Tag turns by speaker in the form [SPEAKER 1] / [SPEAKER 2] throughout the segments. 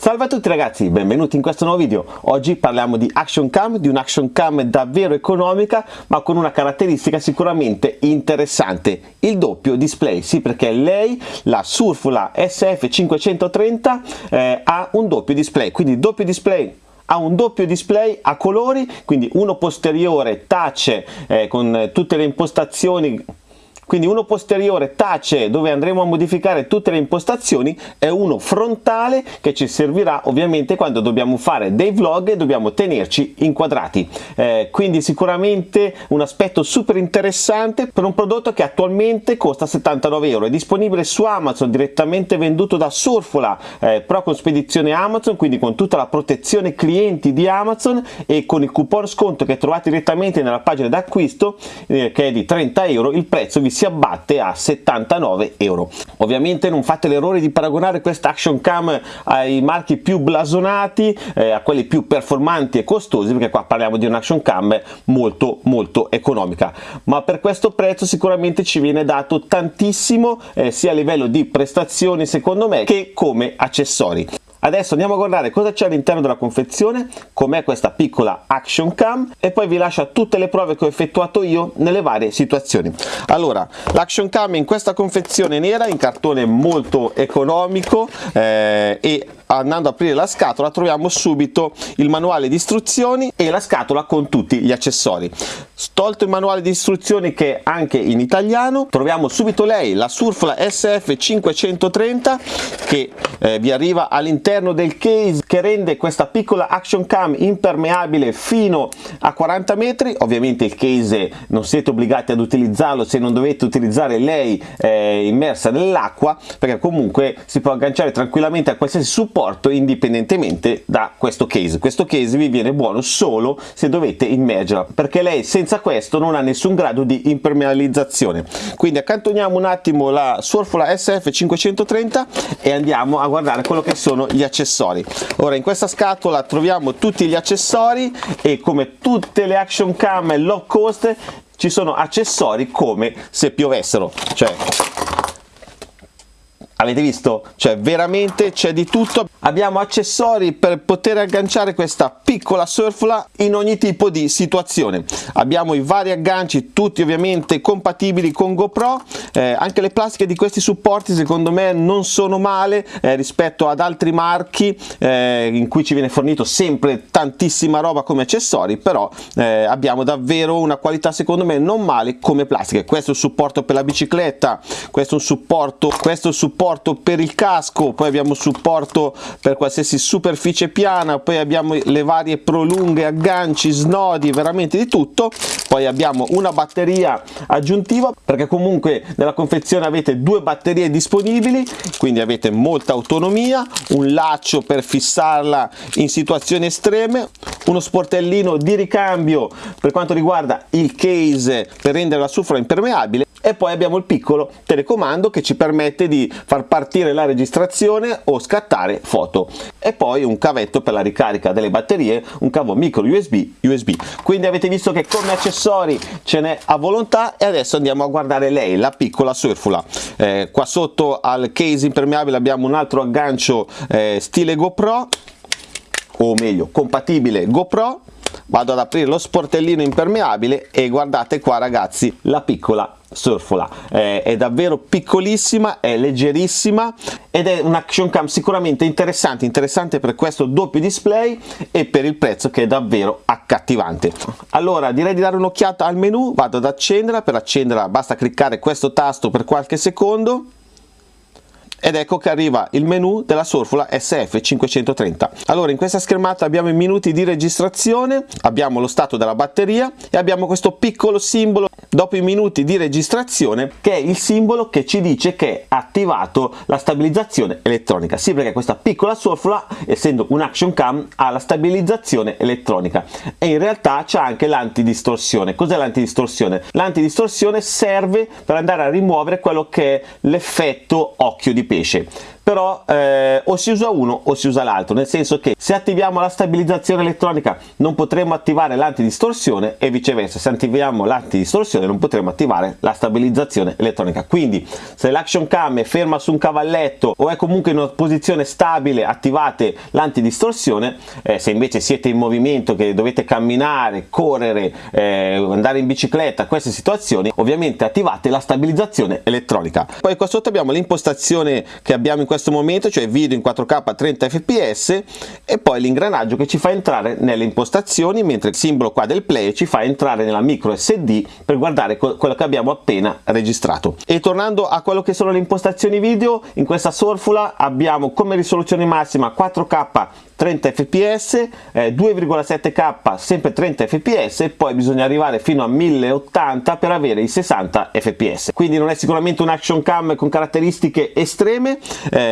[SPEAKER 1] Salve a tutti ragazzi, benvenuti in questo nuovo video. Oggi parliamo di action cam, di un action cam davvero economica ma con una caratteristica sicuramente interessante, il doppio display. Sì, perché lei, la Surfula SF530, eh, ha un doppio display, quindi doppio display ha un doppio display a colori, quindi uno posteriore touch eh, con tutte le impostazioni quindi uno posteriore tace dove andremo a modificare tutte le impostazioni e uno frontale che ci servirà ovviamente quando dobbiamo fare dei vlog e dobbiamo tenerci inquadrati. Eh, quindi sicuramente un aspetto super interessante per un prodotto che attualmente costa 79 euro. È disponibile su Amazon direttamente venduto da Surfola eh, però con spedizione Amazon quindi con tutta la protezione clienti di Amazon e con il coupon sconto che trovate direttamente nella pagina d'acquisto eh, che è di 30 euro il prezzo vi si abbatte a 79 euro. Ovviamente non fate l'errore di paragonare questa action cam ai marchi più blasonati eh, a quelli più performanti e costosi perché qua parliamo di un'action cam molto molto economica. Ma per questo prezzo sicuramente ci viene dato tantissimo eh, sia a livello di prestazioni secondo me che come accessori Adesso andiamo a guardare cosa c'è all'interno della confezione, com'è questa piccola action cam e poi vi lascio tutte le prove che ho effettuato io nelle varie situazioni. Allora, l'action cam in questa confezione nera in cartone molto economico eh, e andando ad aprire la scatola troviamo subito il manuale di istruzioni e la scatola con tutti gli accessori. Tolto il manuale di istruzioni che è anche in italiano, troviamo subito lei, la Surfla SF530 che eh, vi arriva all'interno del case che rende questa piccola action cam impermeabile fino a 40 metri, ovviamente il case non siete obbligati ad utilizzarlo se non dovete utilizzare lei eh, immersa nell'acqua perché comunque si può agganciare tranquillamente a qualsiasi supporto supporto indipendentemente da questo case. Questo case vi viene buono solo se dovete immergerla perché lei senza questo non ha nessun grado di impermeabilizzazione. Quindi accantoniamo un attimo la Surfola SF530 e andiamo a guardare quello che sono gli accessori. Ora in questa scatola troviamo tutti gli accessori e come tutte le action cam low cost ci sono accessori come se piovessero. Cioè avete visto? Cioè veramente c'è di tutto. Abbiamo accessori per poter agganciare questa piccola surfla in ogni tipo di situazione. Abbiamo i vari agganci, tutti ovviamente compatibili con GoPro. Eh, anche le plastiche di questi supporti secondo me non sono male eh, rispetto ad altri marchi eh, in cui ci viene fornito sempre tantissima roba come accessori, però eh, abbiamo davvero una qualità secondo me non male come plastiche. Questo è il supporto per la bicicletta, questo è un supporto, questo è il supporto supporto per il casco, poi abbiamo supporto per qualsiasi superficie piana, poi abbiamo le varie prolunghe, agganci, snodi, veramente di tutto, poi abbiamo una batteria aggiuntiva perché comunque nella confezione avete due batterie disponibili, quindi avete molta autonomia, un laccio per fissarla in situazioni estreme, uno sportellino di ricambio per quanto riguarda il case per rendere la sufra impermeabile e poi abbiamo il piccolo telecomando che ci permette di far partire la registrazione o scattare foto. E poi un cavetto per la ricarica delle batterie un cavo micro usb usb quindi avete visto che come accessori ce n'è a volontà e adesso andiamo a guardare lei la piccola surfula. Eh, qua sotto al case impermeabile abbiamo un altro aggancio eh, stile gopro o meglio compatibile gopro vado ad aprire lo sportellino impermeabile e guardate qua ragazzi la piccola surfola. Eh, è davvero piccolissima è leggerissima ed è un action cam sicuramente interessante interessante per questo doppio display e per il prezzo che è davvero accattivante. Allora direi di dare un'occhiata al menu vado ad accenderla per accenderla basta cliccare questo tasto per qualche secondo ed ecco che arriva il menu della Surfula SF530 allora in questa schermata abbiamo i minuti di registrazione abbiamo lo stato della batteria e abbiamo questo piccolo simbolo. Dopo i minuti di registrazione che è il simbolo che ci dice che è attivato la stabilizzazione elettronica. Sì perché questa piccola Surfula essendo un action cam ha la stabilizzazione elettronica. E in realtà c'è anche l'antidistorsione. Cos'è l'antidistorsione? l'antidistorsione serve per andare a rimuovere quello che è l'effetto occhio di pesce però eh, o si usa uno o si usa l'altro nel senso che se attiviamo la stabilizzazione elettronica non potremo attivare l'antidistorsione e viceversa. Se attiviamo l'antidistorsione non potremo attivare la stabilizzazione elettronica. Quindi se l'action cam è ferma su un cavalletto o è comunque in una posizione stabile attivate l'antidistorsione. Eh, se invece siete in movimento che dovete camminare correre eh, andare in bicicletta queste situazioni ovviamente attivate la stabilizzazione elettronica. Poi qua sotto abbiamo l'impostazione che abbiamo in questo momento cioè video in 4k a 30 fps e poi l'ingranaggio che ci fa entrare nelle impostazioni mentre il simbolo qua del play ci fa entrare nella micro sd per guardare quello che abbiamo appena registrato e tornando a quello che sono le impostazioni video in questa sorfula abbiamo come risoluzione massima 4k 30 fps, eh, 2,7k sempre 30 fps e poi bisogna arrivare fino a 1080 per avere i 60 fps. Quindi non è sicuramente un action cam con caratteristiche estreme, eh,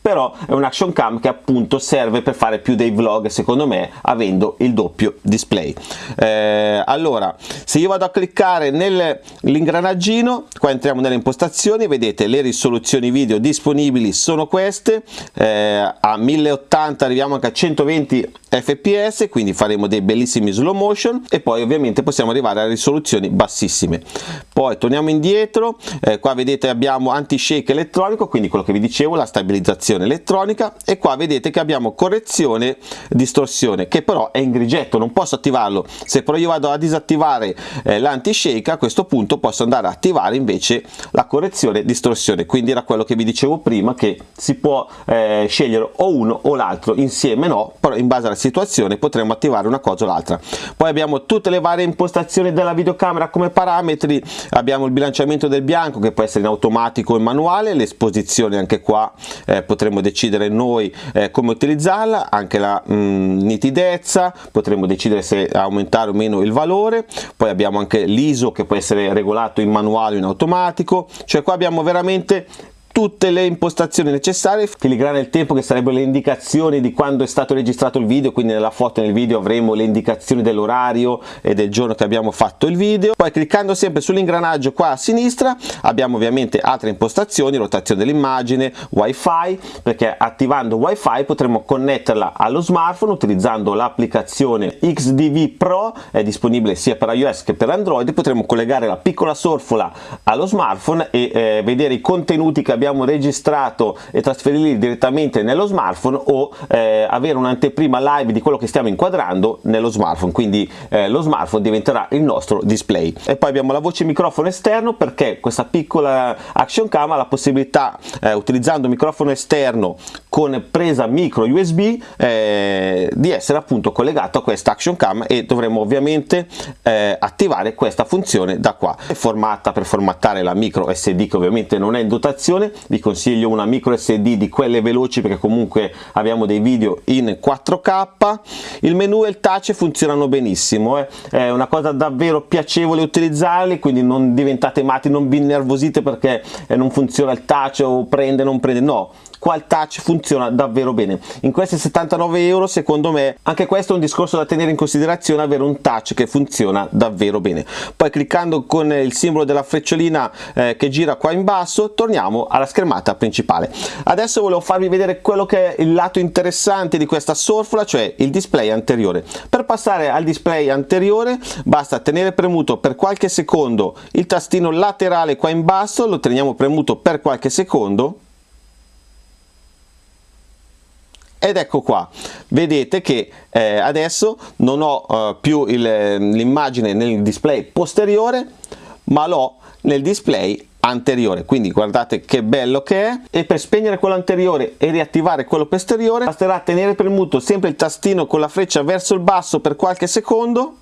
[SPEAKER 1] però è un action cam che appunto serve per fare più dei vlog secondo me avendo il doppio display. Eh, allora, se io vado a cliccare nell'ingranaggino, qua entriamo nelle impostazioni, vedete le risoluzioni video disponibili sono queste, eh, a 1080 arriviamo anche a 120 fps quindi faremo dei bellissimi slow motion e poi ovviamente possiamo arrivare a risoluzioni bassissime poi torniamo indietro eh, qua vedete abbiamo anti shake elettronico quindi quello che vi dicevo la stabilizzazione elettronica e qua vedete che abbiamo correzione distorsione che però è in grigetto non posso attivarlo. Se però io vado a disattivare eh, l'anti shake a questo punto posso andare a attivare invece la correzione distorsione. Quindi era quello che vi dicevo prima che si può eh, scegliere o uno o l'altro insieme no, però in base alla situazione potremo attivare una cosa o l'altra. Poi abbiamo tutte le varie impostazioni della videocamera come parametri, abbiamo il bilanciamento del bianco che può essere in automatico in manuale, l'esposizione anche qua eh, potremo decidere noi eh, come utilizzarla, anche la mh, mm, nitidezza, potremo decidere se aumentare o meno il valore, poi abbiamo anche l'ISO che può essere regolato in manuale o in automatico, cioè qua abbiamo veramente tutte le impostazioni necessarie, filigrana il tempo che sarebbero le indicazioni di quando è stato registrato il video, quindi nella foto e nel video avremo le indicazioni dell'orario e del giorno che abbiamo fatto il video. Poi cliccando sempre sull'ingranaggio qua a sinistra abbiamo ovviamente altre impostazioni, rotazione dell'immagine, wifi, perché attivando wifi potremo connetterla allo smartphone utilizzando l'applicazione XDV Pro, è disponibile sia per iOS che per Android, potremo collegare la piccola sorfola allo smartphone e eh, vedere i contenuti che abbiamo abbiamo registrato e trasferirli direttamente nello smartphone o eh, avere un'anteprima live di quello che stiamo inquadrando nello smartphone. Quindi eh, lo smartphone diventerà il nostro display. E poi abbiamo la voce microfono esterno perché questa piccola action cam ha la possibilità eh, utilizzando microfono esterno con presa micro USB eh, di essere appunto collegato a questa action cam e dovremo ovviamente eh, attivare questa funzione da qua. È formata per formattare la micro SD che ovviamente non è in dotazione. Vi consiglio una micro SD di quelle veloci perché comunque abbiamo dei video in 4K il menu e il touch funzionano benissimo eh. è una cosa davvero piacevole utilizzarli quindi non diventate matti non vi innervosite perché eh, non funziona il touch o prende non prende. No qua il touch funziona davvero bene. In questi 79 euro secondo me anche questo è un discorso da tenere in considerazione avere un touch che funziona davvero bene. Poi cliccando con il simbolo della frecciolina eh, che gira qua in basso torniamo alla schermata principale. Adesso volevo farvi vedere quello che è il lato interessante di questa sorfola cioè il display anteriore. Per passare al display anteriore basta tenere premuto per qualche secondo il tastino laterale qua in basso lo teniamo premuto per qualche secondo ed ecco qua. Vedete che eh, adesso non ho eh, più l'immagine nel display posteriore ma l'ho nel display anteriore. Quindi guardate che bello che è. E per spegnere quello anteriore e riattivare quello posteriore basterà tenere premuto sempre il tastino con la freccia verso il basso per qualche secondo.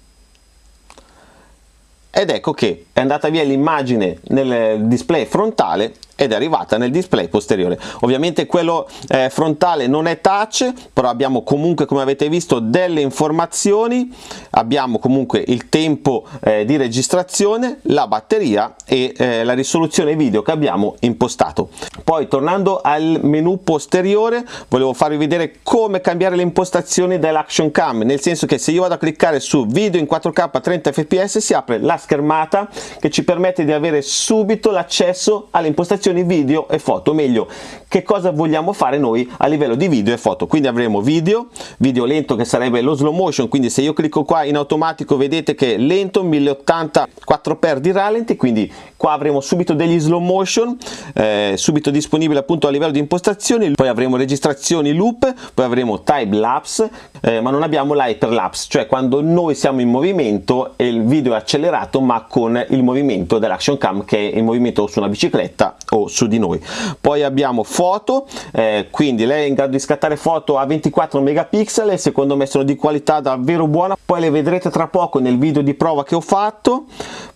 [SPEAKER 1] Ed ecco che è andata via l'immagine nel display frontale ed è arrivata nel display posteriore. Ovviamente quello eh, frontale non è touch però abbiamo comunque come avete visto delle informazioni. Abbiamo comunque il tempo eh, di registrazione la batteria e eh, la risoluzione video che abbiamo impostato. Poi tornando al menu posteriore volevo farvi vedere come cambiare le impostazioni dell'action cam nel senso che se io vado a cliccare su video in 4k a 30 fps si apre la schermata che ci permette di avere subito l'accesso alle impostazioni impostazioni video e foto. Meglio che cosa vogliamo fare noi a livello di video e foto? Quindi avremo video video lento che sarebbe lo slow motion quindi se io clicco qua in automatico vedete che lento 1080 4x di rallenti quindi qua avremo subito degli slow motion eh, subito disponibile appunto a livello di impostazioni poi avremo registrazioni loop poi avremo time lapse eh, ma non abbiamo l'hyperlapse cioè quando noi siamo in movimento e il video è accelerato ma con il movimento dell'action cam che è in movimento su una bicicletta o su di noi. Poi abbiamo foto eh, quindi lei è in grado di scattare foto a 24 megapixel secondo me sono di qualità davvero buona. Poi le vedrete tra poco nel video di prova che ho fatto.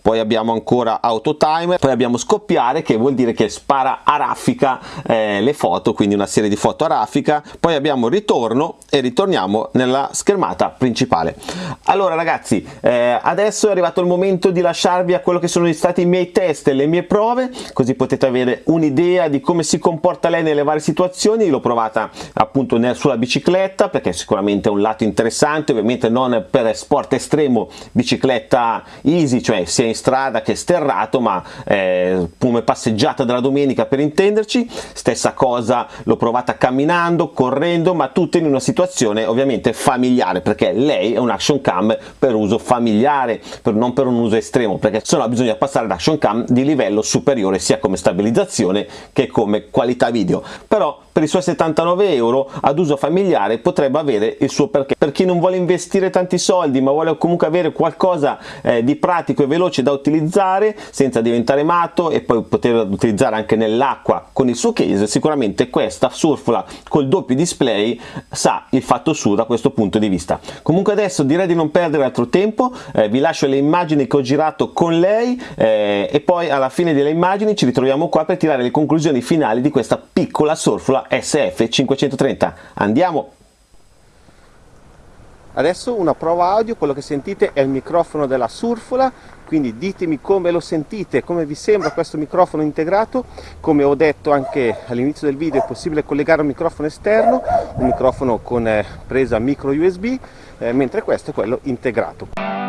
[SPEAKER 1] Poi abbiamo ancora auto timer poi abbiamo scoppiare che vuol dire che spara a raffica eh, le foto quindi una serie di foto a raffica. Poi abbiamo ritorno e ritorniamo nella schermata principale. Allora ragazzi eh, adesso è arrivato il momento di lasciarvi a quello che sono stati i miei test e le mie prove così potete avere un'idea di come si comporta lei nelle varie situazioni l'ho provata appunto sulla bicicletta perché sicuramente è un lato interessante ovviamente non per sport estremo bicicletta easy cioè sia in strada che sterrato ma eh, come passeggiata della domenica per intenderci. Stessa cosa l'ho provata camminando correndo ma tutto in una situazione ovviamente familiare perché lei è un action cam per uso familiare per, non per un uso estremo perché sennò bisogna passare ad action cam di livello superiore sia come stabilizzazione che come qualità video. Però per i suoi 79 euro ad uso familiare potrebbe avere il suo perché. Per chi non vuole investire tanti soldi ma vuole comunque avere qualcosa eh, di pratico e veloce da utilizzare senza diventare matto e poi poter utilizzare anche nell'acqua con il suo case sicuramente questa surfla col doppio display sa il fatto suo da questo punto di vista. Comunque adesso direi di non perdere altro tempo eh, vi lascio le immagini che ho girato con lei eh, e poi alla fine delle immagini ci ritroviamo qua per tirare le conclusioni finali di questa piccola surfla SF530 andiamo. Adesso una prova audio quello che sentite è il microfono della surfola quindi ditemi come lo sentite come vi sembra questo microfono integrato. Come ho detto anche all'inizio del video è possibile collegare un microfono esterno un microfono con eh, presa micro usb eh, mentre questo è quello integrato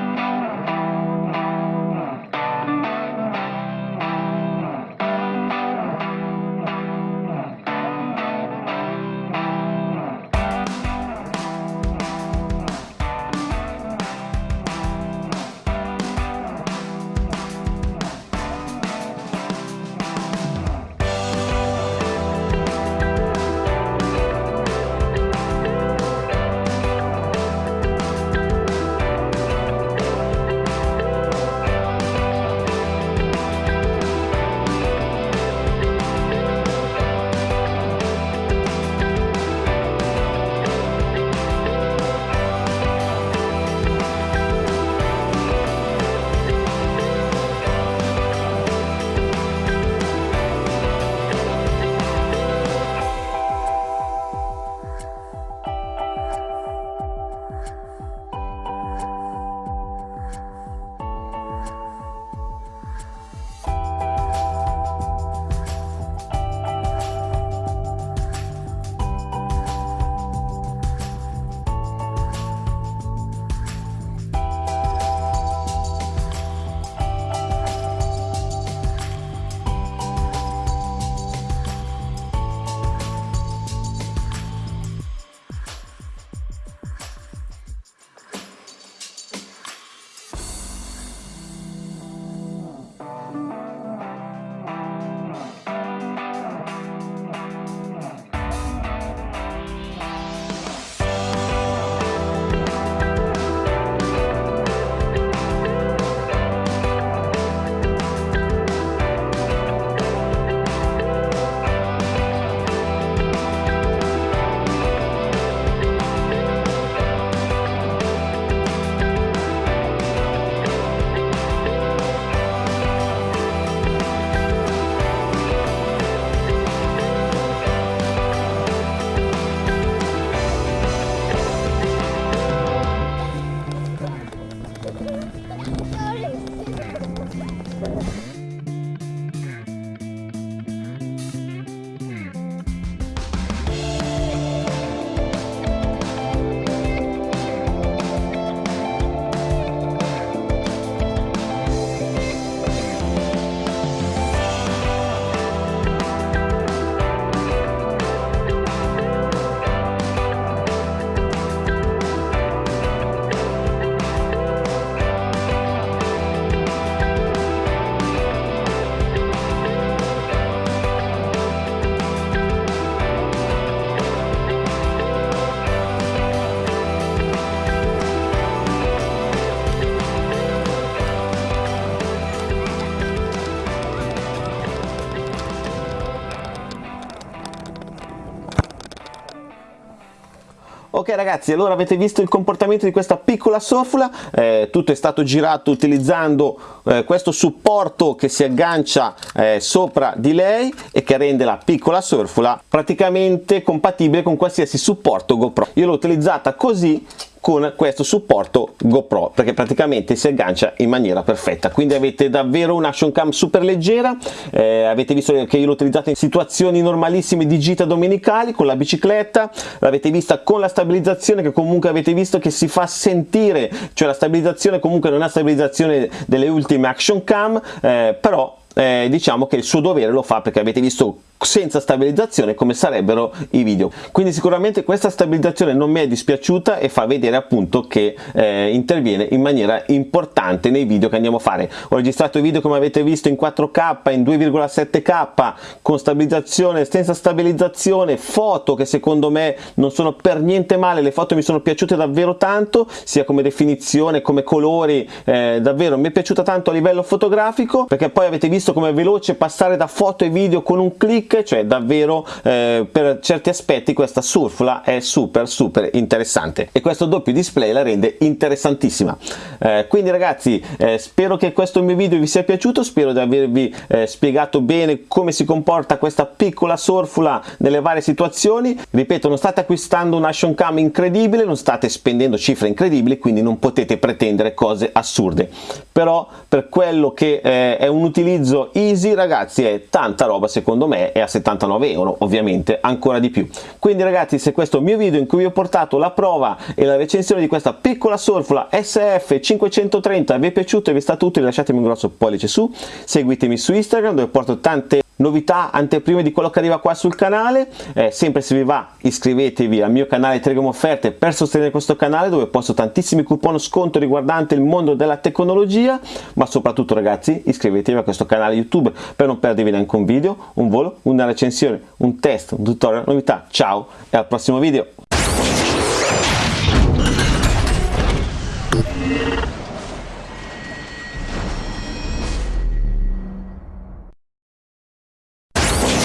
[SPEAKER 1] Ok ragazzi, allora avete visto il comportamento di questa piccola sorfula, eh, tutto è stato girato utilizzando eh, questo supporto che si aggancia eh, sopra di lei e che rende la piccola sorfula praticamente compatibile con qualsiasi supporto GoPro. Io l'ho utilizzata così con questo supporto GoPro perché praticamente si aggancia in maniera perfetta. Quindi avete davvero un action cam super leggera eh, avete visto che io l'ho utilizzato in situazioni normalissime di gita domenicali con la bicicletta l'avete vista con la stabilizzazione che comunque avete visto che si fa sentire cioè la stabilizzazione comunque non è stabilizzazione delle ultime action cam eh, però eh, diciamo che il suo dovere lo fa perché avete visto senza stabilizzazione come sarebbero i video. Quindi sicuramente questa stabilizzazione non mi è dispiaciuta e fa vedere appunto che eh, interviene in maniera importante nei video che andiamo a fare. Ho registrato i video come avete visto in 4k in 2,7k con stabilizzazione senza stabilizzazione foto che secondo me non sono per niente male le foto mi sono piaciute davvero tanto sia come definizione come colori eh, davvero mi è piaciuta tanto a livello fotografico perché poi avete visto come è veloce passare da foto e video con un click cioè davvero eh, per certi aspetti questa surfla è super super interessante. E questo doppio display la rende interessantissima. Eh, quindi ragazzi eh, spero che questo mio video vi sia piaciuto spero di avervi eh, spiegato bene come si comporta questa piccola surfula nelle varie situazioni. Ripeto non state acquistando un action cam incredibile non state spendendo cifre incredibili quindi non potete pretendere cose assurde. Però per quello che eh, è un utilizzo easy ragazzi è tanta roba secondo me a 79 euro ovviamente ancora di più. Quindi ragazzi se questo mio video in cui vi ho portato la prova e la recensione di questa piccola surfula SF530 vi è piaciuto e vi è stato utile lasciatemi un grosso pollice su seguitemi su Instagram dove porto tante novità anteprime di quello che arriva qua sul canale. Eh, sempre se vi va iscrivetevi al mio canale Telegram Offerte per sostenere questo canale dove posto tantissimi coupon sconto riguardante il mondo della tecnologia. Ma soprattutto ragazzi iscrivetevi a questo canale YouTube per non perdervi neanche un video, un volo, una recensione, un test, un tutorial, novità. Ciao e al prossimo video